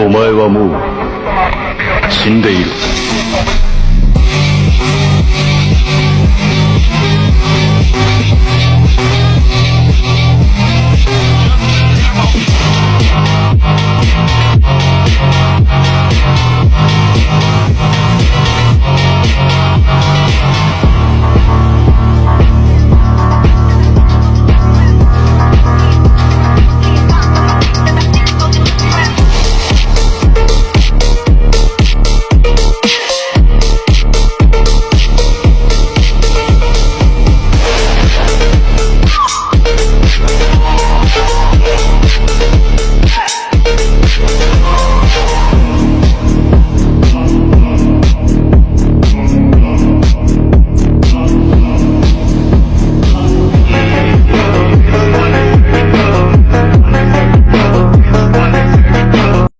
お前はもう死んでいる。